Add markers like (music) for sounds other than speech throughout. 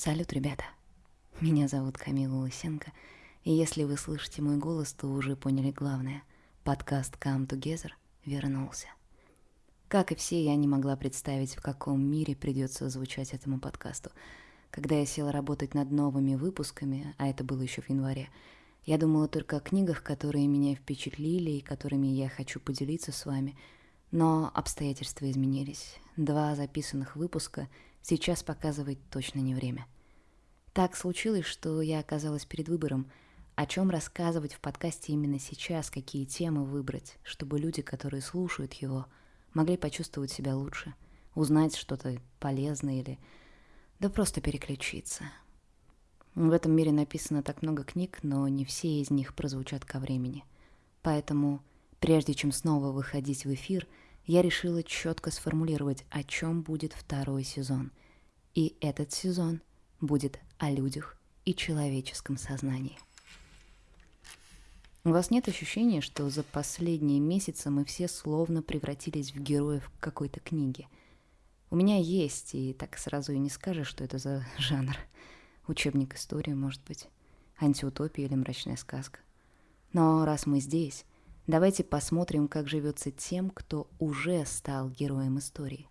Салют, ребята! Меня зовут Камила Лысенко, и если вы слышите мой голос, то уже поняли главное. Подкаст Come Together вернулся. Как и все, я не могла представить, в каком мире придется звучать этому подкасту. Когда я села работать над новыми выпусками, а это было еще в январе, я думала только о книгах, которые меня впечатлили и которыми я хочу поделиться с вами. Но обстоятельства изменились. Два записанных выпуска — Сейчас показывать точно не время. Так случилось, что я оказалась перед выбором, о чем рассказывать в подкасте именно сейчас, какие темы выбрать, чтобы люди, которые слушают его, могли почувствовать себя лучше, узнать что-то полезное или да просто переключиться. В этом мире написано так много книг, но не все из них прозвучат ко времени. Поэтому, прежде чем снова выходить в эфир – я решила четко сформулировать, о чем будет второй сезон. И этот сезон будет о людях и человеческом сознании. У вас нет ощущения, что за последние месяцы мы все словно превратились в героев какой-то книги? У меня есть, и так сразу и не скажешь, что это за жанр. Учебник истории, может быть, антиутопия или мрачная сказка. Но раз мы здесь, Давайте посмотрим, как живется тем, кто уже стал героем истории.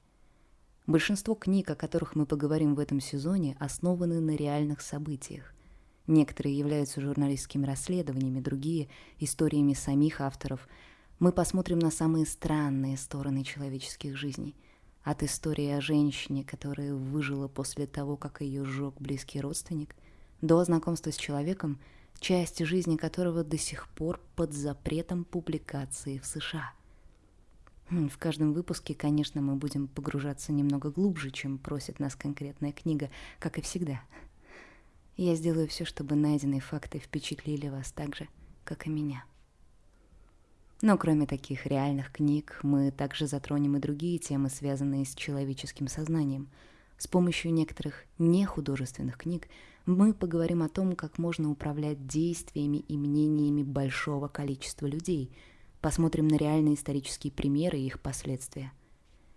Большинство книг, о которых мы поговорим в этом сезоне, основаны на реальных событиях. Некоторые являются журналистскими расследованиями, другие — историями самих авторов. Мы посмотрим на самые странные стороны человеческих жизней. От истории о женщине, которая выжила после того, как ее сжег близкий родственник, до знакомства с человеком — часть жизни которого до сих пор под запретом публикации в США. В каждом выпуске, конечно, мы будем погружаться немного глубже, чем просит нас конкретная книга, как и всегда. Я сделаю все, чтобы найденные факты впечатлили вас так же, как и меня. Но кроме таких реальных книг, мы также затронем и другие темы, связанные с человеческим сознанием. С помощью некоторых нехудожественных книг мы поговорим о том, как можно управлять действиями и мнениями большого количества людей, посмотрим на реальные исторические примеры и их последствия.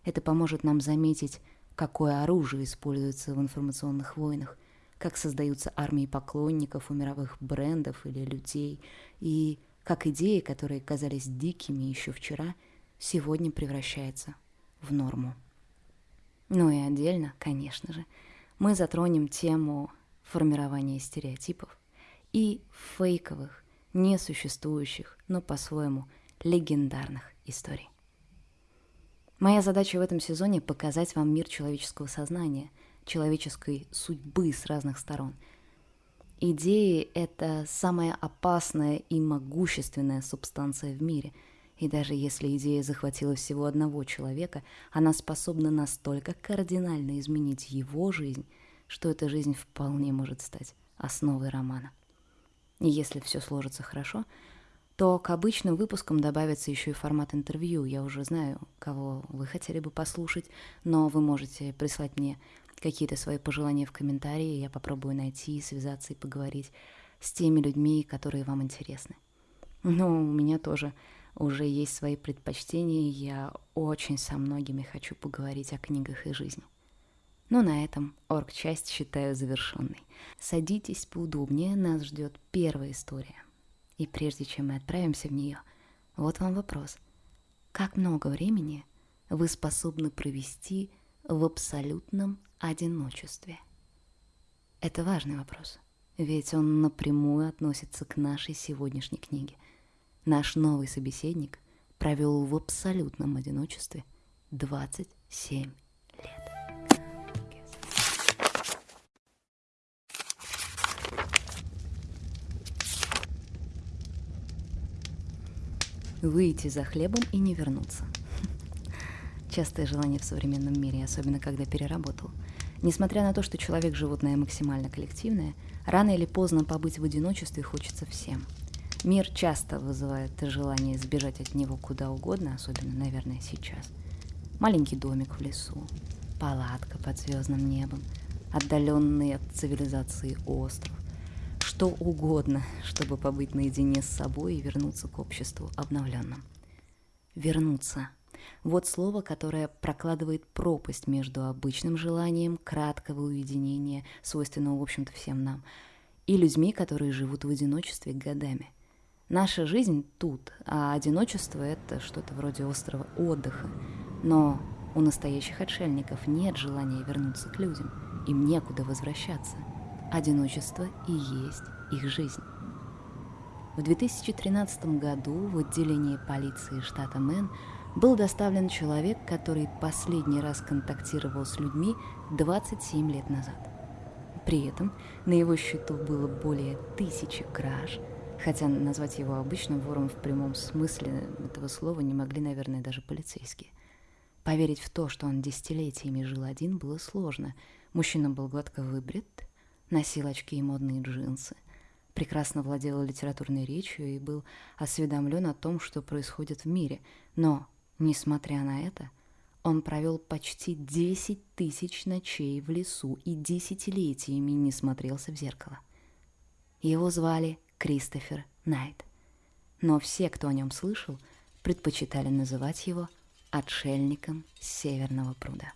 Это поможет нам заметить, какое оружие используется в информационных войнах, как создаются армии поклонников у мировых брендов или людей, и как идеи, которые казались дикими еще вчера, сегодня превращаются в норму. Ну и отдельно, конечно же, мы затронем тему формирования стереотипов и фейковых, несуществующих, но по-своему легендарных историй. Моя задача в этом сезоне — показать вам мир человеческого сознания, человеческой судьбы с разных сторон. Идеи — это самая опасная и могущественная субстанция в мире, и даже если идея захватила всего одного человека, она способна настолько кардинально изменить его жизнь — что эта жизнь вполне может стать основой романа. И если все сложится хорошо, то к обычным выпускам добавится еще и формат интервью. Я уже знаю, кого вы хотели бы послушать, но вы можете прислать мне какие-то свои пожелания в комментарии, я попробую найти, связаться и поговорить с теми людьми, которые вам интересны. Но у меня тоже уже есть свои предпочтения, я очень со многими хочу поговорить о книгах и жизни. Но на этом орг-часть считаю завершенной. Садитесь поудобнее, нас ждет первая история. И прежде чем мы отправимся в нее, вот вам вопрос. Как много времени вы способны провести в абсолютном одиночестве? Это важный вопрос, ведь он напрямую относится к нашей сегодняшней книге. Наш новый собеседник провел в абсолютном одиночестве 27 выйти за хлебом и не вернуться. (laughs) Частое желание в современном мире, особенно когда переработал. Несмотря на то, что человек – животное максимально коллективное, рано или поздно побыть в одиночестве хочется всем. Мир часто вызывает желание сбежать от него куда угодно, особенно, наверное, сейчас. Маленький домик в лесу, палатка под звездным небом, отдаленный от цивилизации остров, что угодно, чтобы побыть наедине с собой и вернуться к обществу обновленным. Вернуться. Вот слово, которое прокладывает пропасть между обычным желанием краткого уединения, свойственного, в общем-то, всем нам, и людьми, которые живут в одиночестве годами. Наша жизнь тут, а одиночество — это что-то вроде острова отдыха. Но у настоящих отшельников нет желания вернуться к людям, им некуда возвращаться. Одиночество и есть их жизнь. В 2013 году в отделении полиции штата Мэн был доставлен человек, который последний раз контактировал с людьми 27 лет назад. При этом на его счету было более тысячи краж, хотя назвать его обычным вором в прямом смысле этого слова не могли, наверное, даже полицейские. Поверить в то, что он десятилетиями жил один, было сложно. Мужчина был гладко выбрит, носил очки и модные джинсы, прекрасно владел литературной речью и был осведомлен о том, что происходит в мире. Но, несмотря на это, он провел почти 10 тысяч ночей в лесу и десятилетиями не смотрелся в зеркало. Его звали Кристофер Найт. Но все, кто о нем слышал, предпочитали называть его отшельником Северного пруда.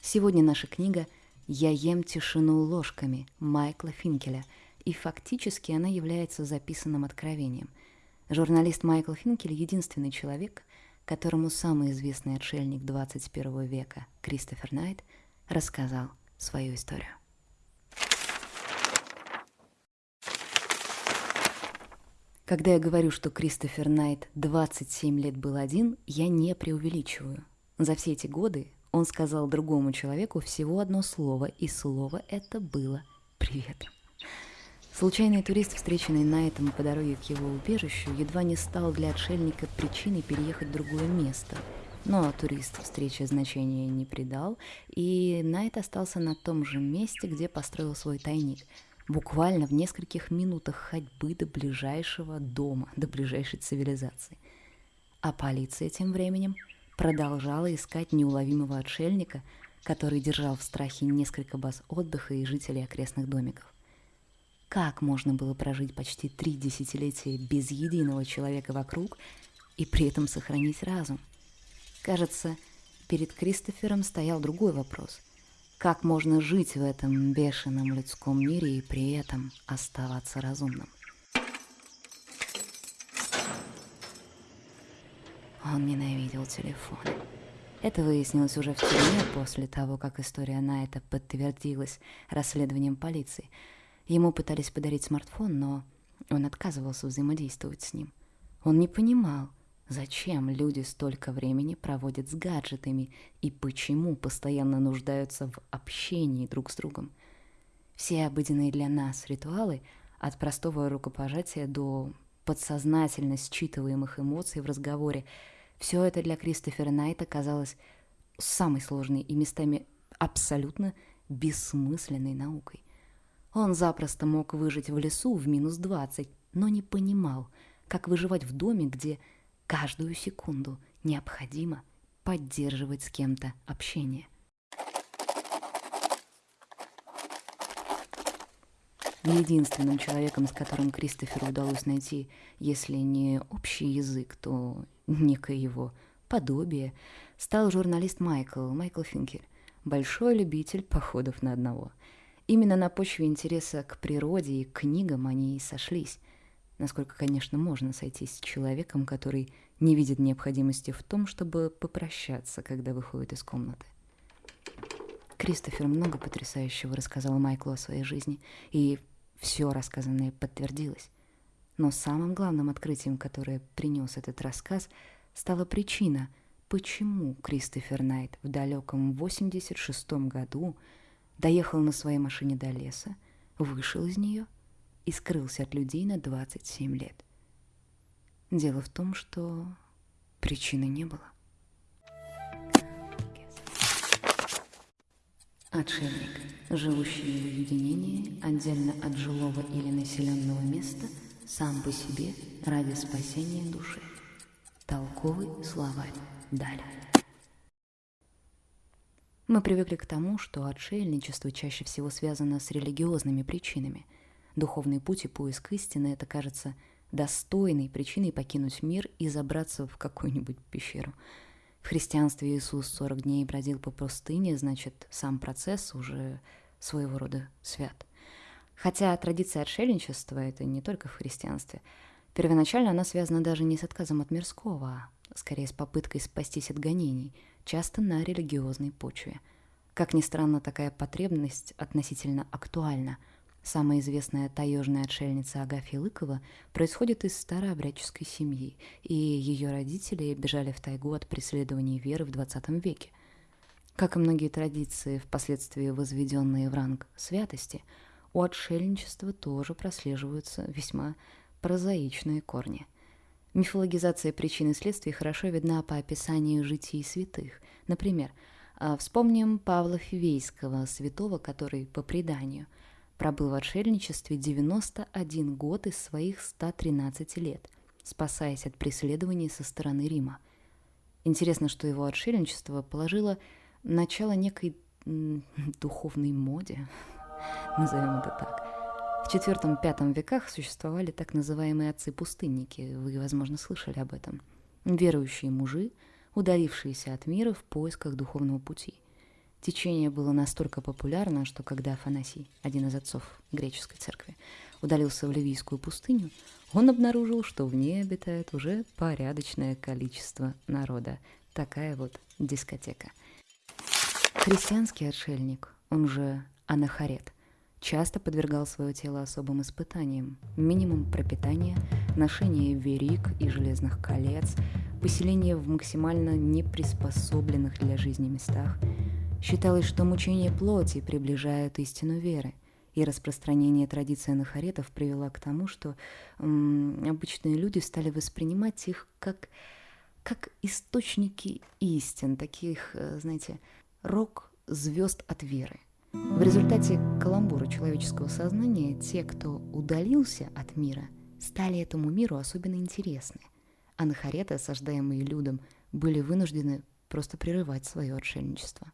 Сегодня наша книга «Я ем тишину ложками» Майкла Финкеля, и фактически она является записанным откровением. Журналист Майкл Финкель — единственный человек, которому самый известный отшельник 21 века Кристофер Найт рассказал свою историю. Когда я говорю, что Кристофер Найт 27 лет был один, я не преувеличиваю. За все эти годы он сказал другому человеку всего одно слово, и слово это было «привет». Случайный турист, встреченный Найтом по дороге к его убежищу, едва не стал для отшельника причиной переехать в другое место. Но турист встрече значения не придал, и Найт остался на том же месте, где построил свой тайник, буквально в нескольких минутах ходьбы до ближайшего дома, до ближайшей цивилизации. А полиция тем временем продолжала искать неуловимого отшельника, который держал в страхе несколько баз отдыха и жителей окрестных домиков. Как можно было прожить почти три десятилетия без единого человека вокруг и при этом сохранить разум? Кажется, перед Кристофером стоял другой вопрос. Как можно жить в этом бешеном людском мире и при этом оставаться разумным? Он ненавидел телефон. Это выяснилось уже в тюрьме после того, как история Найта подтвердилась расследованием полиции – Ему пытались подарить смартфон, но он отказывался взаимодействовать с ним. Он не понимал, зачем люди столько времени проводят с гаджетами и почему постоянно нуждаются в общении друг с другом. Все обыденные для нас ритуалы, от простого рукопожатия до подсознательно считываемых эмоций в разговоре, все это для Кристофера Найта казалось самой сложной и местами абсолютно бессмысленной наукой. Он запросто мог выжить в лесу в минус двадцать, но не понимал, как выживать в доме, где каждую секунду необходимо поддерживать с кем-то общение. Единственным человеком, с которым Кристоферу удалось найти, если не общий язык, то некое его подобие, стал журналист Майкл, Майкл Финкель, большой любитель походов на одного – Именно на почве интереса к природе и книгам они и сошлись. Насколько, конечно, можно сойтись с человеком, который не видит необходимости в том, чтобы попрощаться, когда выходит из комнаты. Кристофер много потрясающего рассказал Майклу о своей жизни, и все рассказанное подтвердилось. Но самым главным открытием, которое принес этот рассказ, стала причина, почему Кристофер Найт в далеком 86 году доехал на своей машине до леса, вышел из нее и скрылся от людей на 27 лет. Дело в том, что причины не было. Отшельник, живущий в уединении, отдельно от жилого или населенного места, сам по себе ради спасения души. Толковый словарь. Далее. Мы привыкли к тому, что отшельничество чаще всего связано с религиозными причинами. Духовный путь и поиск истины — это, кажется, достойной причиной покинуть мир и забраться в какую-нибудь пещеру. В христианстве Иисус 40 дней бродил по пустыне, значит, сам процесс уже своего рода свят. Хотя традиция отшельничества — это не только в христианстве. Первоначально она связана даже не с отказом от мирского, а скорее с попыткой спастись от гонений, часто на религиозной почве. Как ни странно, такая потребность относительно актуальна. Самая известная таежная отшельница Агафья Лыкова происходит из старообрядческой семьи, и ее родители бежали в тайгу от преследований веры в XX веке. Как и многие традиции, впоследствии возведенные в ранг святости, у отшельничества тоже прослеживаются весьма прозаичные корни – Мифологизация причин и следствий хорошо видна по описанию житий святых. Например, а, вспомним Павла Фивейского, святого, который, по преданию, пробыл в отшельничестве 91 год из своих 113 лет, спасаясь от преследований со стороны Рима. Интересно, что его отшельничество положило начало некой (laughs) духовной моде, (laughs) назовем это так. В IV-V веках существовали так называемые отцы-пустынники, вы, возможно, слышали об этом. Верующие мужи, удалившиеся от мира в поисках духовного пути. Течение было настолько популярно, что когда Афанасий, один из отцов греческой церкви, удалился в Ливийскую пустыню, он обнаружил, что в ней обитает уже порядочное количество народа. Такая вот дискотека. Христианский отшельник, он же анахарет – часто подвергал свое тело особым испытаниям. Минимум пропитания, ношение верик и железных колец, поселение в максимально неприспособленных для жизни местах. Считалось, что мучение плоти приближают истину веры, и распространение традиции анахаретов привело к тому, что м, обычные люди стали воспринимать их как, как источники истин, таких, э, знаете, рок звезд от веры. В результате каламбура человеческого сознания те, кто удалился от мира, стали этому миру особенно интересны, а нахареты, осаждаемые людом, были вынуждены просто прерывать свое отшельничество.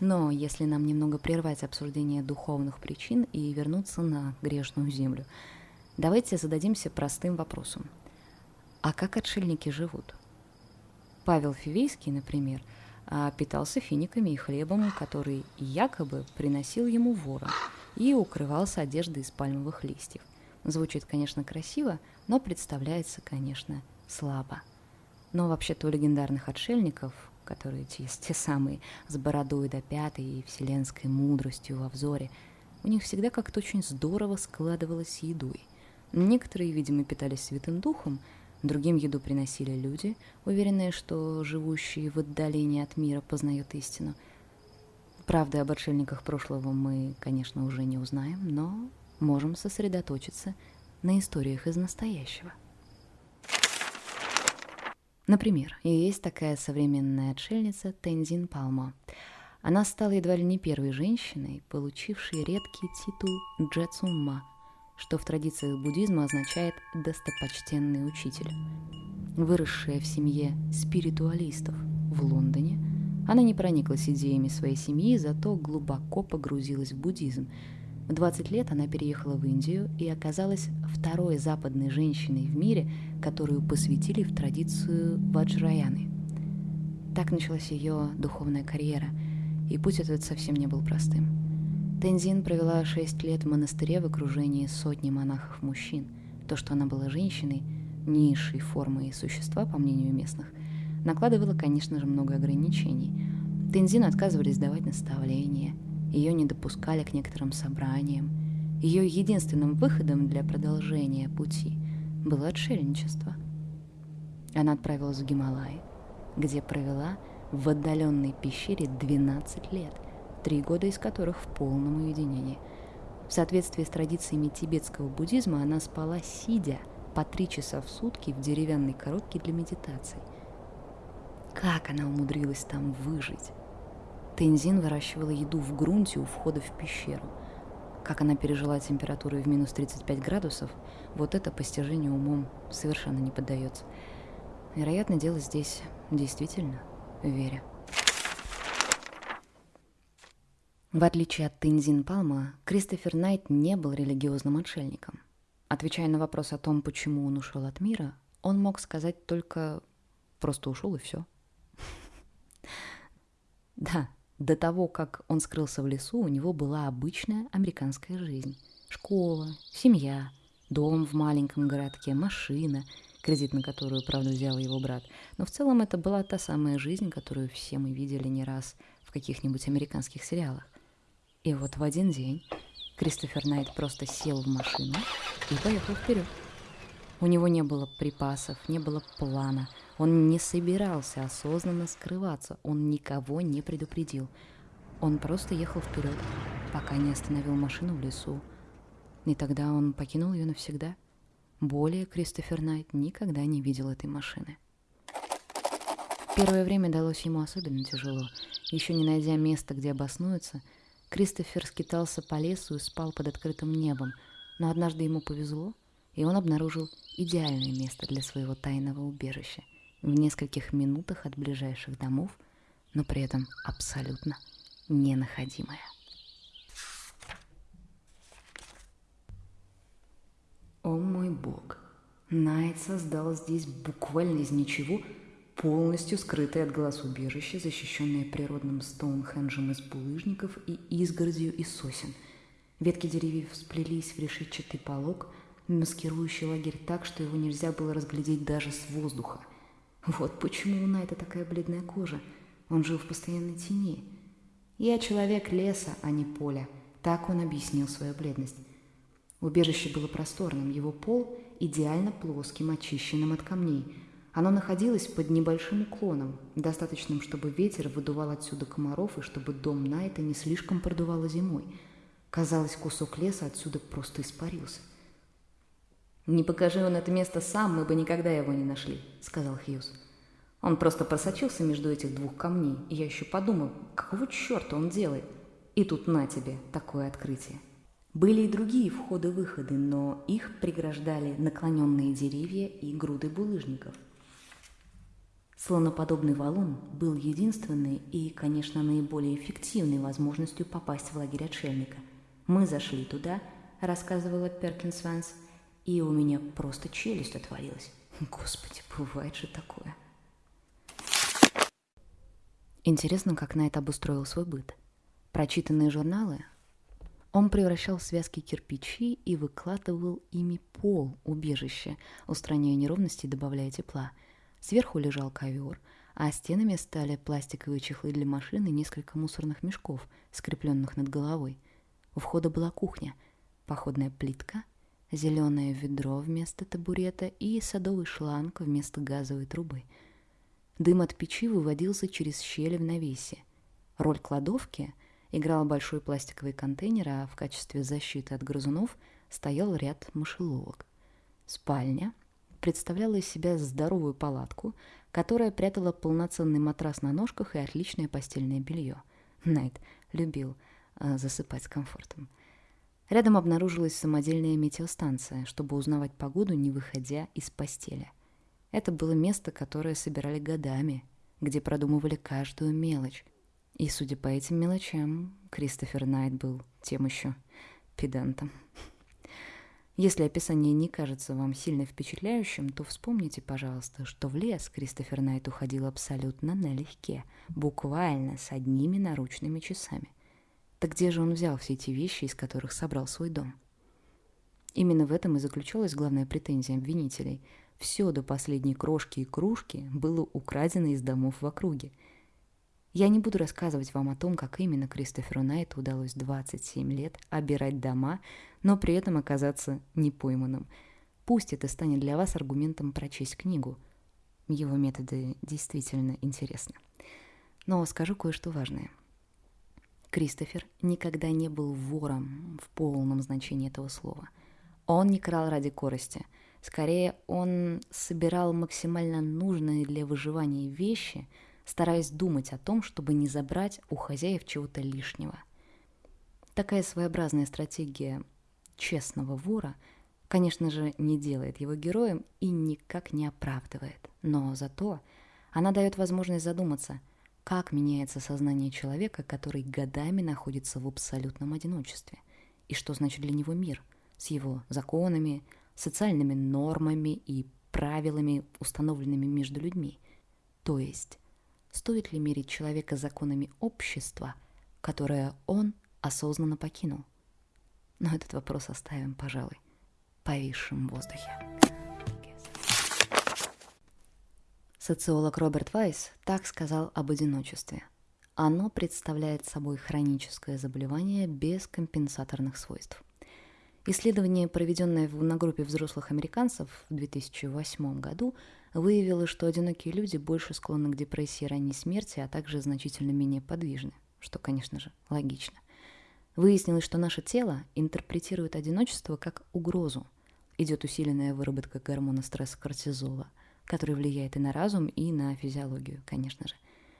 Но если нам немного прервать обсуждение духовных причин и вернуться на грешную землю, давайте зададимся простым вопросом. А как отшельники живут? Павел Фивейский, например – а питался финиками и хлебом, который якобы приносил ему ворон, и укрывался одеждой из пальмовых листьев. Звучит, конечно, красиво, но представляется, конечно, слабо. Но вообще-то у легендарных отшельников, которые те, те самые с бородой до пятой и вселенской мудростью во взоре, у них всегда как-то очень здорово складывалось едой. Некоторые, видимо, питались святым духом, Другим еду приносили люди, уверенные, что живущие в отдалении от мира познают истину. Правды об отшельниках прошлого мы, конечно, уже не узнаем, но можем сосредоточиться на историях из настоящего. Например, есть такая современная отшельница Тензин Палмо. Она стала едва ли не первой женщиной, получившей редкий титул Джецумма – что в традициях буддизма означает «достопочтенный учитель». Выросшая в семье спиритуалистов в Лондоне, она не прониклась идеями своей семьи, зато глубоко погрузилась в буддизм. В 20 лет она переехала в Индию и оказалась второй западной женщиной в мире, которую посвятили в традицию ваджраяны. Так началась ее духовная карьера, и путь этот совсем не был простым. Тензин провела шесть лет в монастыре в окружении сотни монахов-мужчин. То, что она была женщиной, низшей формой существа, по мнению местных, накладывало, конечно же, много ограничений. Тензин отказывались давать наставления, ее не допускали к некоторым собраниям. Ее единственным выходом для продолжения пути было отшельничество. Она отправилась в Гималай, где провела в отдаленной пещере 12 лет – три года из которых в полном уединении. В соответствии с традициями тибетского буддизма она спала сидя по три часа в сутки в деревянной коробке для медитации. Как она умудрилась там выжить? Тензин выращивала еду в грунте у входа в пещеру. Как она пережила температуру в минус 35 градусов, вот это постижению умом совершенно не поддается. Вероятно, дело здесь действительно в вере. В отличие от Тензин Палма, Кристофер Найт не был религиозным отшельником. Отвечая на вопрос о том, почему он ушел от мира, он мог сказать только «просто ушел и все». (laughs) Да, до того, как он скрылся в лесу, у него была обычная американская жизнь. Школа, семья, дом в маленьком городке, машина, кредит на которую, правда, взял его брат. Но в целом это была та самая жизнь, которую все мы видели не раз в каких-нибудь американских сериалах. И вот в один день Кристофер Найт просто сел в машину и поехал вперед. У него не было припасов, не было плана. Он не собирался осознанно скрываться, он никого не предупредил. Он просто ехал вперед, пока не остановил машину в лесу. И тогда он покинул ее навсегда. Более Кристофер Найт никогда не видел этой машины. Первое время далось ему особенно тяжело. Еще не найдя места, где обоснуется, Кристофер скитался по лесу и спал под открытым небом, но однажды ему повезло, и он обнаружил идеальное место для своего тайного убежища в нескольких минутах от ближайших домов, но при этом абсолютно ненаходимое. О мой бог! Найт создал здесь буквально из ничего полностью скрытое от глаз убежище, защищенное природным Стоунхенджем из булыжников и изгородью из сосен. Ветки деревьев сплелись в решетчатый полог, маскирующий лагерь так, что его нельзя было разглядеть даже с воздуха. Вот почему у Найта такая бледная кожа. Он жил в постоянной тени. «Я человек леса, а не поля», — так он объяснил свою бледность. Убежище было просторным, его пол идеально плоским, очищенным от камней — оно находилось под небольшим уклоном, достаточным, чтобы ветер выдувал отсюда комаров и чтобы дом Найта не слишком продувало зимой. Казалось, кусок леса отсюда просто испарился. «Не покажи он это место сам, мы бы никогда его не нашли», — сказал Хьюз. Он просто просочился между этих двух камней, и я еще подумал, какого черта он делает? И тут на тебе такое открытие. Были и другие входы-выходы, но их преграждали наклоненные деревья и груды булыжников. Слоноподобный валун был единственной и, конечно, наиболее эффективной возможностью попасть в лагерь отшельника. Мы зашли туда, рассказывала Перкинс Ванс, и у меня просто челюсть отвалилась. (laughs) Господи, бывает же такое. Интересно, как Найт обустроил свой быт. Прочитанные журналы он превращал в связки кирпичи и выкладывал ими пол убежища, устраняя неровности и добавляя тепла – Сверху лежал ковер, а стенами стали пластиковые чехлы для машин и несколько мусорных мешков, скрепленных над головой. У входа была кухня, походная плитка, зеленое ведро вместо табурета и садовый шланг вместо газовой трубы. Дым от печи выводился через щели в навесе. Роль кладовки играл большой пластиковый контейнер, а в качестве защиты от грызунов стоял ряд мышеловок. Спальня — представляла из себя здоровую палатку, которая прятала полноценный матрас на ножках и отличное постельное белье. Найт любил э, засыпать с комфортом. Рядом обнаружилась самодельная метеостанция, чтобы узнавать погоду, не выходя из постели. Это было место, которое собирали годами, где продумывали каждую мелочь. И, судя по этим мелочам, Кристофер Найт был тем еще педантом. Если описание не кажется вам сильно впечатляющим, то вспомните, пожалуйста, что в лес Кристофер Найт уходил абсолютно налегке, буквально с одними наручными часами. Так где же он взял все эти вещи, из которых собрал свой дом? Именно в этом и заключалась главная претензия обвинителей. Все до последней крошки и кружки было украдено из домов в округе – я не буду рассказывать вам о том, как именно Кристоферу Найту удалось 27 лет обирать дома, но при этом оказаться непойманным. Пусть это станет для вас аргументом прочесть книгу. Его методы действительно интересны. Но скажу кое-что важное. Кристофер никогда не был вором в полном значении этого слова. Он не крал ради корости. Скорее, он собирал максимально нужные для выживания вещи – стараясь думать о том, чтобы не забрать у хозяев чего-то лишнего. Такая своеобразная стратегия честного вора, конечно же, не делает его героем и никак не оправдывает. Но зато она дает возможность задуматься, как меняется сознание человека, который годами находится в абсолютном одиночестве, и что значит для него мир с его законами, социальными нормами и правилами, установленными между людьми. То есть, стоит ли мерить человека законами общества, которое он осознанно покинул? Но этот вопрос оставим, пожалуй, повисшим в воздухе. Социолог Роберт Вайс так сказал об одиночестве. Оно представляет собой хроническое заболевание без компенсаторных свойств. Исследование, проведенное на группе взрослых американцев в 2008 году, выявило, что одинокие люди больше склонны к депрессии ранней смерти, а также значительно менее подвижны, что, конечно же, логично. Выяснилось, что наше тело интерпретирует одиночество как угрозу. Идет усиленная выработка гормона стресса кортизола, который влияет и на разум, и на физиологию, конечно же.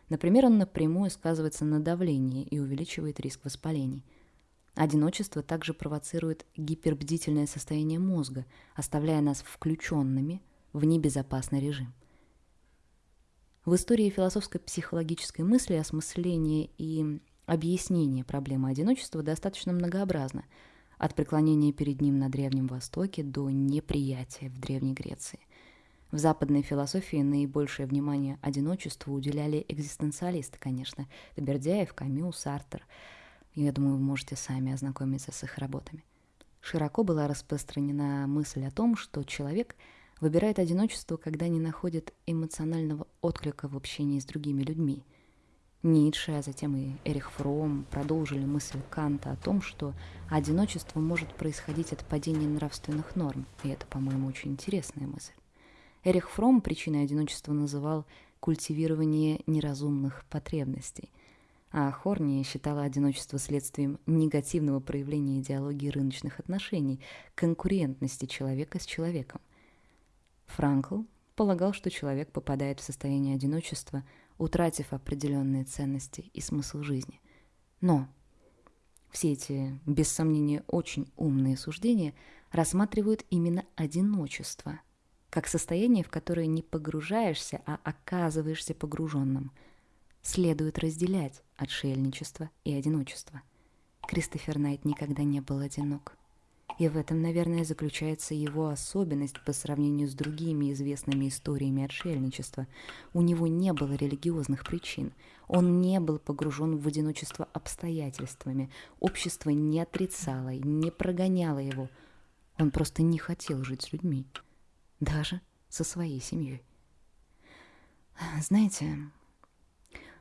Например, он напрямую сказывается на давлении и увеличивает риск воспалений – Одиночество также провоцирует гипербдительное состояние мозга, оставляя нас включенными в небезопасный режим. В истории философской психологической мысли осмысление и объяснение проблемы одиночества достаточно многообразно, от преклонения перед ним на Древнем Востоке до неприятия в Древней Греции. В западной философии наибольшее внимание одиночеству уделяли экзистенциалисты, конечно, Бердяев, Камю, Сартер – я думаю, вы можете сами ознакомиться с их работами. Широко была распространена мысль о том, что человек выбирает одиночество, когда не находит эмоционального отклика в общении с другими людьми. Ницше, а затем и Эрих Фром продолжили мысль Канта о том, что одиночество может происходить от падения нравственных норм, и это, по-моему, очень интересная мысль. Эрих Фром причиной одиночества называл культивирование неразумных потребностей – а Хорни считала одиночество следствием негативного проявления идеологии рыночных отношений, конкурентности человека с человеком. Франкл полагал, что человек попадает в состояние одиночества, утратив определенные ценности и смысл жизни. Но все эти, без сомнения, очень умные суждения рассматривают именно одиночество, как состояние, в которое не погружаешься, а оказываешься погруженным – следует разделять отшельничество и одиночество. Кристофер Найт никогда не был одинок. И в этом, наверное, заключается его особенность по сравнению с другими известными историями отшельничества. У него не было религиозных причин. Он не был погружен в одиночество обстоятельствами. Общество не отрицало и не прогоняло его. Он просто не хотел жить с людьми. Даже со своей семьей. Знаете,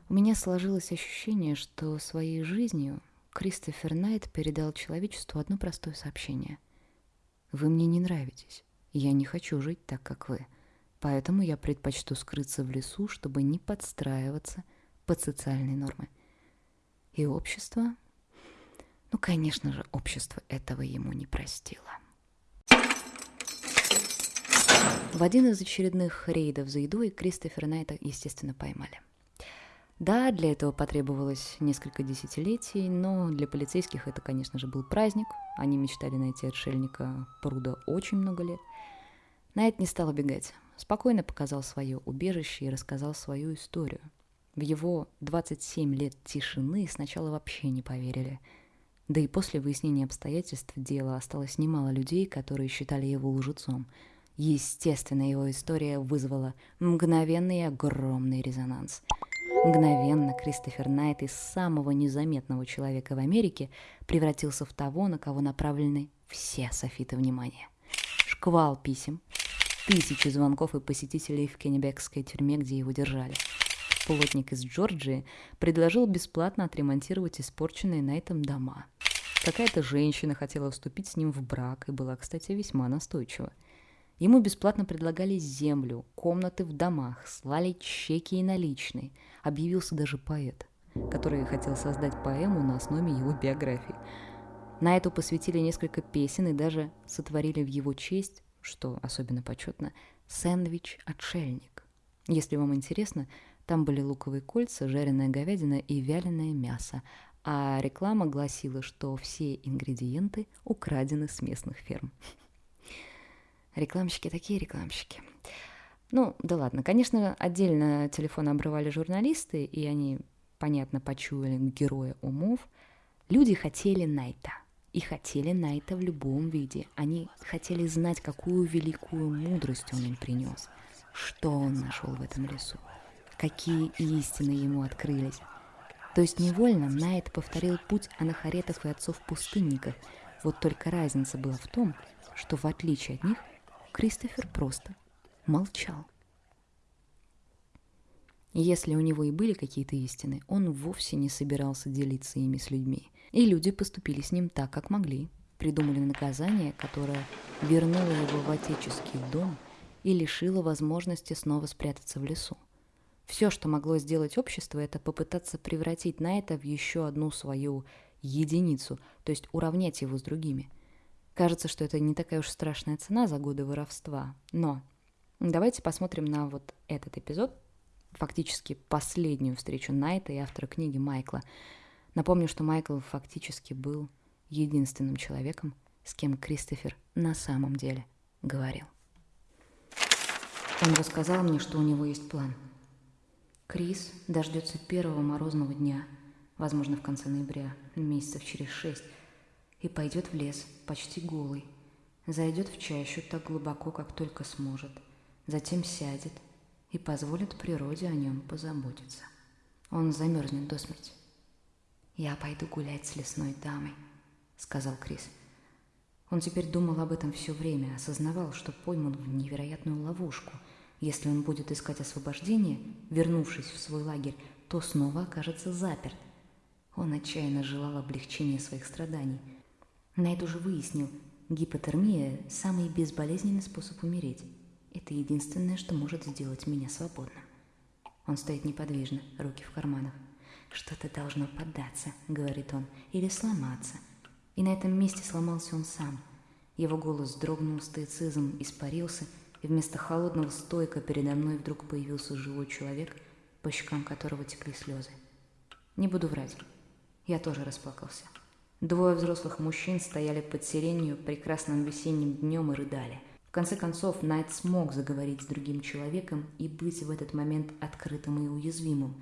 у меня сложилось ощущение, что своей жизнью Кристофер Найт передал человечеству одно простое сообщение. «Вы мне не нравитесь. Я не хочу жить так, как вы. Поэтому я предпочту скрыться в лесу, чтобы не подстраиваться под социальные нормы». И общество... Ну, конечно же, общество этого ему не простило. В один из очередных рейдов за едой Кристофера Найта, естественно, поймали. Да, для этого потребовалось несколько десятилетий, но для полицейских это, конечно же, был праздник. Они мечтали найти отшельника Пруда очень много лет. Найт не стал убегать. Спокойно показал свое убежище и рассказал свою историю. В его 27 лет тишины сначала вообще не поверили. Да и после выяснения обстоятельств дела осталось немало людей, которые считали его лжецом. Естественно, его история вызвала мгновенный и огромный резонанс – Мгновенно Кристофер Найт из самого незаметного человека в Америке превратился в того, на кого направлены все софиты внимания. Шквал писем, тысячи звонков и посетителей в Кеннебекской тюрьме, где его держали. Плотник из Джорджии предложил бесплатно отремонтировать испорченные Найтом дома. Какая-то женщина хотела вступить с ним в брак и была, кстати, весьма настойчива. Ему бесплатно предлагали землю, комнаты в домах, слали чеки и наличные – объявился даже поэт, который хотел создать поэму на основе его биографии. На эту посвятили несколько песен и даже сотворили в его честь, что особенно почетно, сэндвич-отшельник. Если вам интересно, там были луковые кольца, жареная говядина и вяленое мясо, а реклама гласила, что все ингредиенты украдены с местных ферм. Рекламщики такие рекламщики. Ну, да ладно, конечно, отдельно телефон обрывали журналисты, и они, понятно, почуяли героя умов. Люди хотели Найта. И хотели Найта в любом виде. Они хотели знать, какую великую мудрость он им принес. Что он нашел в этом лесу. Какие истины ему открылись. То есть невольно Найт повторил путь анахаретов и отцов-пустынников. Вот только разница была в том, что в отличие от них, Кристофер просто молчал. Если у него и были какие-то истины, он вовсе не собирался делиться ими с людьми. И люди поступили с ним так, как могли. Придумали наказание, которое вернуло его в отеческий дом и лишило возможности снова спрятаться в лесу. Все, что могло сделать общество, это попытаться превратить Найта в еще одну свою единицу, то есть уравнять его с другими. Кажется, что это не такая уж страшная цена за годы воровства. Но давайте посмотрим на вот этот эпизод, фактически последнюю встречу Найта и автора книги Майкла. Напомню, что Майкл фактически был единственным человеком, с кем Кристофер на самом деле говорил. Он рассказал мне, что у него есть план – Крис дождется первого морозного дня, возможно, в конце ноября, месяцев через шесть, и пойдет в лес, почти голый. Зайдет в чащу так глубоко, как только сможет. Затем сядет и позволит природе о нем позаботиться. Он замерзнет до смерти. «Я пойду гулять с лесной дамой», — сказал Крис. Он теперь думал об этом все время, осознавал, что пойман в невероятную ловушку — если он будет искать освобождение, вернувшись в свой лагерь, то снова окажется заперт. Он отчаянно желал облегчения своих страданий. Найт уже выяснил, гипотермия – самый безболезненный способ умереть. Это единственное, что может сделать меня свободным. Он стоит неподвижно, руки в карманах. «Что-то должно поддаться», — говорит он, — «или сломаться». И на этом месте сломался он сам. Его голос дрогнул, стоицизм испарился — и вместо холодного стойка передо мной вдруг появился живой человек, по щекам которого текли слезы. Не буду врать, я тоже расплакался. Двое взрослых мужчин стояли под сиренью прекрасным весенним днем и рыдали. В конце концов, Найт смог заговорить с другим человеком и быть в этот момент открытым и уязвимым.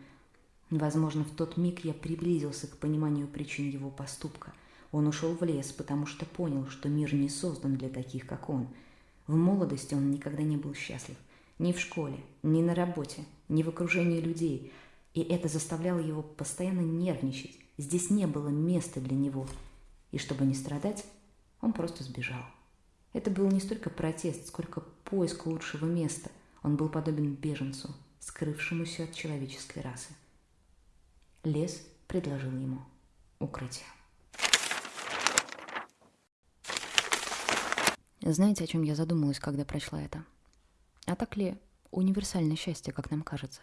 Возможно, в тот миг я приблизился к пониманию причин его поступка. Он ушел в лес, потому что понял, что мир не создан для таких, как он – в молодости он никогда не был счастлив. Ни в школе, ни на работе, ни в окружении людей. И это заставляло его постоянно нервничать. Здесь не было места для него. И чтобы не страдать, он просто сбежал. Это был не столько протест, сколько поиск лучшего места. Он был подобен беженцу, скрывшемуся от человеческой расы. Лес предложил ему укрытие. Знаете, о чем я задумалась, когда прочла это? А так ли универсальное счастье, как нам кажется?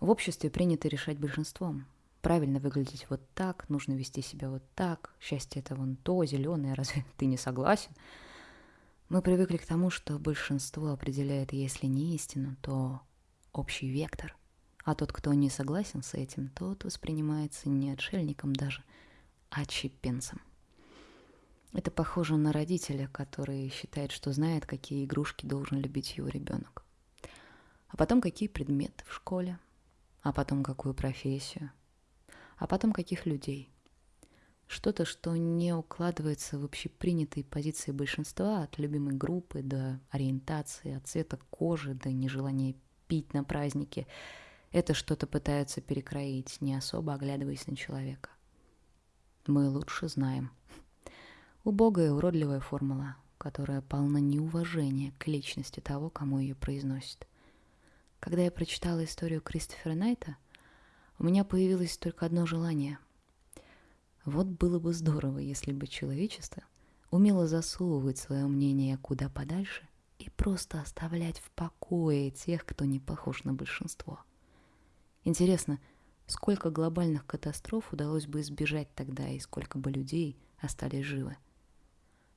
В обществе принято решать большинством. Правильно выглядеть вот так, нужно вести себя вот так, счастье это вон то, зеленое, (laughs) разве ты не согласен? Мы привыкли к тому, что большинство определяет, если не истину, то общий вектор. А тот, кто не согласен с этим, тот воспринимается не отшельником даже, а чипенцем. Это похоже на родителя, который считает, что знает, какие игрушки должен любить его ребенок. А потом какие предметы в школе, а потом какую профессию, а потом каких людей. Что-то, что не укладывается в общепринятые позиции большинства, от любимой группы до ориентации, от цвета кожи до нежелания пить на празднике. Это что-то пытаются перекроить, не особо оглядываясь на человека. Мы лучше знаем – Убогая уродливая формула, которая полна неуважения к личности того, кому ее произносит. Когда я прочитала историю Кристофера Найта, у меня появилось только одно желание. Вот было бы здорово, если бы человечество умело засовывать свое мнение куда подальше и просто оставлять в покое тех, кто не похож на большинство. Интересно, сколько глобальных катастроф удалось бы избежать тогда и сколько бы людей остались живы?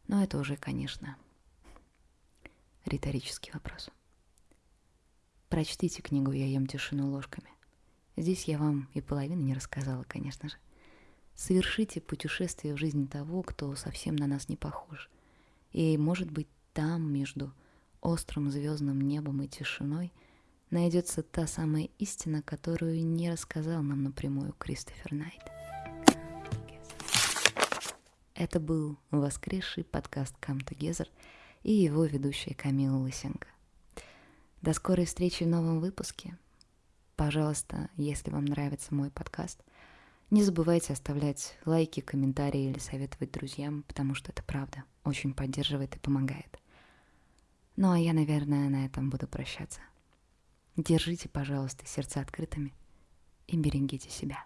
Но это уже, конечно, риторический вопрос. Прочтите книгу «Я ем тишину ложками». Здесь я вам и половины не рассказала, конечно же. Совершите путешествие в жизнь того, кто совсем на нас не похож. И, может быть, там, между острым звездным небом и тишиной найдется та самая истина, которую не рассказал нам напрямую Кристофер Найт. Это был воскресший подкаст Come Together и его ведущая Камила Лысенко. До скорой встречи в новом выпуске. Пожалуйста, если вам нравится мой подкаст, не забывайте оставлять лайки, комментарии или советовать друзьям, потому что это правда очень поддерживает и помогает. Ну а я, наверное, на этом буду прощаться. Держите, пожалуйста, сердца открытыми и берегите себя.